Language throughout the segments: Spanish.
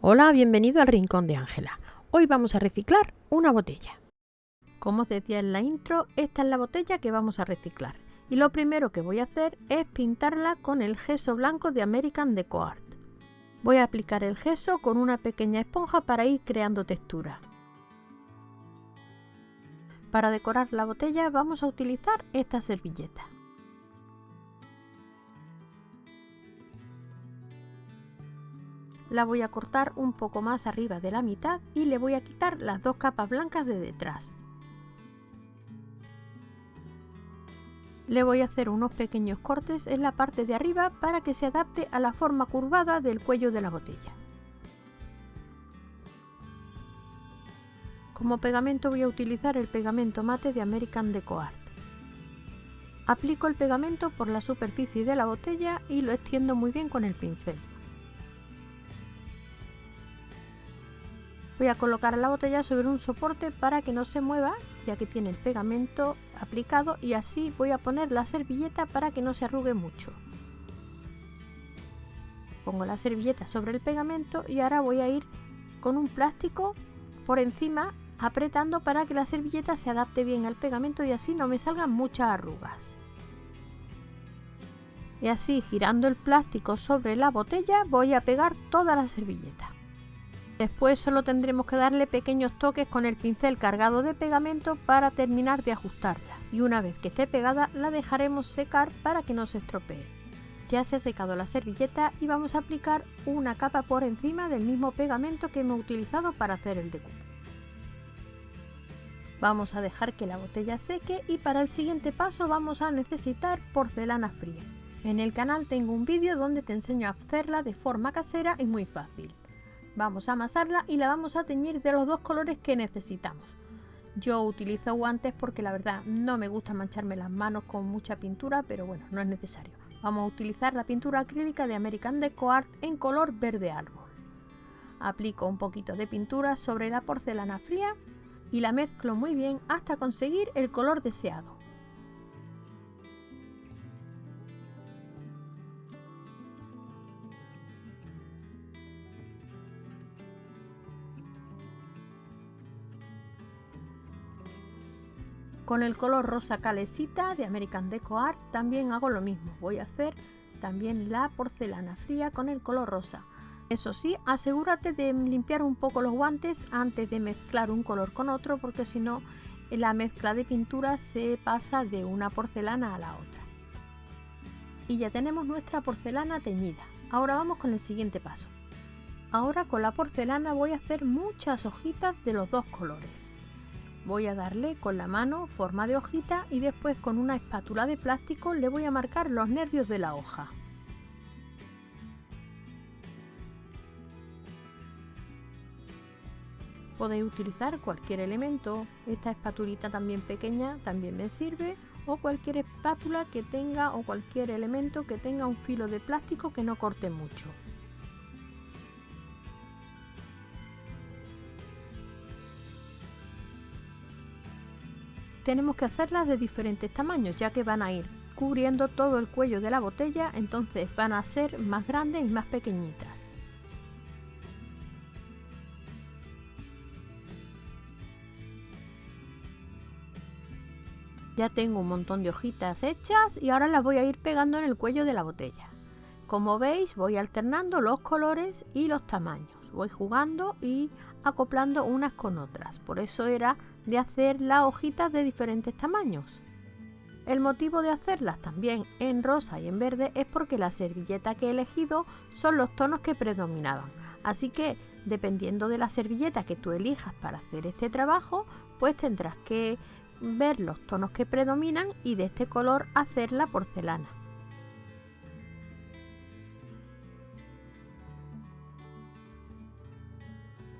Hola, bienvenido al Rincón de Ángela. Hoy vamos a reciclar una botella. Como os decía en la intro, esta es la botella que vamos a reciclar. Y lo primero que voy a hacer es pintarla con el gesso blanco de American Deco Art. Voy a aplicar el gesso con una pequeña esponja para ir creando textura. Para decorar la botella vamos a utilizar esta servilleta. La voy a cortar un poco más arriba de la mitad y le voy a quitar las dos capas blancas de detrás. Le voy a hacer unos pequeños cortes en la parte de arriba para que se adapte a la forma curvada del cuello de la botella. Como pegamento voy a utilizar el pegamento mate de American Deco Art. Aplico el pegamento por la superficie de la botella y lo extiendo muy bien con el pincel. Voy a colocar la botella sobre un soporte para que no se mueva ya que tiene el pegamento aplicado y así voy a poner la servilleta para que no se arrugue mucho. Pongo la servilleta sobre el pegamento y ahora voy a ir con un plástico por encima apretando para que la servilleta se adapte bien al pegamento y así no me salgan muchas arrugas. Y así girando el plástico sobre la botella voy a pegar toda la servilleta. Después solo tendremos que darle pequeños toques con el pincel cargado de pegamento para terminar de ajustarla y una vez que esté pegada la dejaremos secar para que no se estropee. Ya se ha secado la servilleta y vamos a aplicar una capa por encima del mismo pegamento que hemos utilizado para hacer el deco. Vamos a dejar que la botella seque y para el siguiente paso vamos a necesitar porcelana fría. En el canal tengo un vídeo donde te enseño a hacerla de forma casera y muy fácil. Vamos a amasarla y la vamos a teñir de los dos colores que necesitamos. Yo utilizo guantes porque la verdad no me gusta mancharme las manos con mucha pintura, pero bueno, no es necesario. Vamos a utilizar la pintura acrílica de American Deco Art en color verde árbol. Aplico un poquito de pintura sobre la porcelana fría y la mezclo muy bien hasta conseguir el color deseado. Con el color rosa calesita de American Deco Art también hago lo mismo. Voy a hacer también la porcelana fría con el color rosa. Eso sí, asegúrate de limpiar un poco los guantes antes de mezclar un color con otro porque si no la mezcla de pintura se pasa de una porcelana a la otra. Y ya tenemos nuestra porcelana teñida. Ahora vamos con el siguiente paso. Ahora con la porcelana voy a hacer muchas hojitas de los dos colores. Voy a darle con la mano forma de hojita y después con una espátula de plástico le voy a marcar los nervios de la hoja. Podéis utilizar cualquier elemento, esta espatulita también pequeña también me sirve o cualquier espátula que tenga o cualquier elemento que tenga un filo de plástico que no corte mucho. Tenemos que hacerlas de diferentes tamaños ya que van a ir cubriendo todo el cuello de la botella entonces van a ser más grandes y más pequeñitas. Ya tengo un montón de hojitas hechas y ahora las voy a ir pegando en el cuello de la botella. Como veis voy alternando los colores y los tamaños voy jugando y acoplando unas con otras. Por eso era de hacer las hojitas de diferentes tamaños. El motivo de hacerlas también en rosa y en verde es porque la servilleta que he elegido son los tonos que predominaban. Así que dependiendo de la servilleta que tú elijas para hacer este trabajo, pues tendrás que ver los tonos que predominan y de este color hacer la porcelana.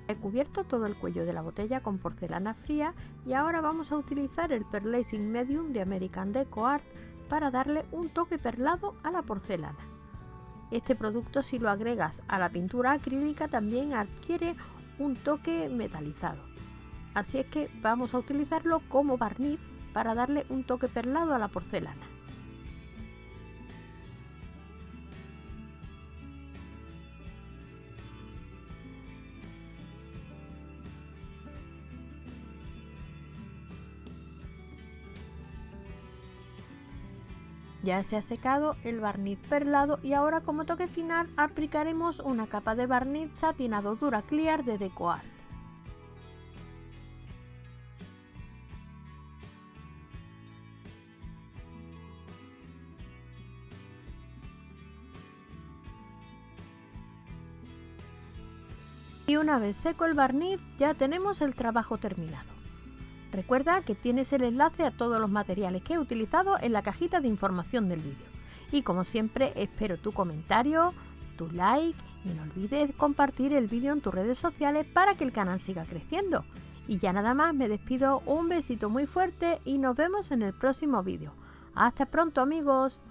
He cubierto todo el cuello de la botella con porcelana fría y ahora vamos a utilizar el Perlacing Medium de American Deco Art para darle un toque perlado a la porcelana. Este producto si lo agregas a la pintura acrílica también adquiere un toque metalizado. Así es que vamos a utilizarlo como barniz para darle un toque perlado a la porcelana. Ya se ha secado el barniz perlado y ahora como toque final aplicaremos una capa de barniz satinado dura clear de DecoArt. Y una vez seco el barniz ya tenemos el trabajo terminado. Recuerda que tienes el enlace a todos los materiales que he utilizado en la cajita de información del vídeo. Y como siempre espero tu comentario, tu like y no olvides compartir el vídeo en tus redes sociales para que el canal siga creciendo. Y ya nada más me despido, un besito muy fuerte y nos vemos en el próximo vídeo. Hasta pronto amigos.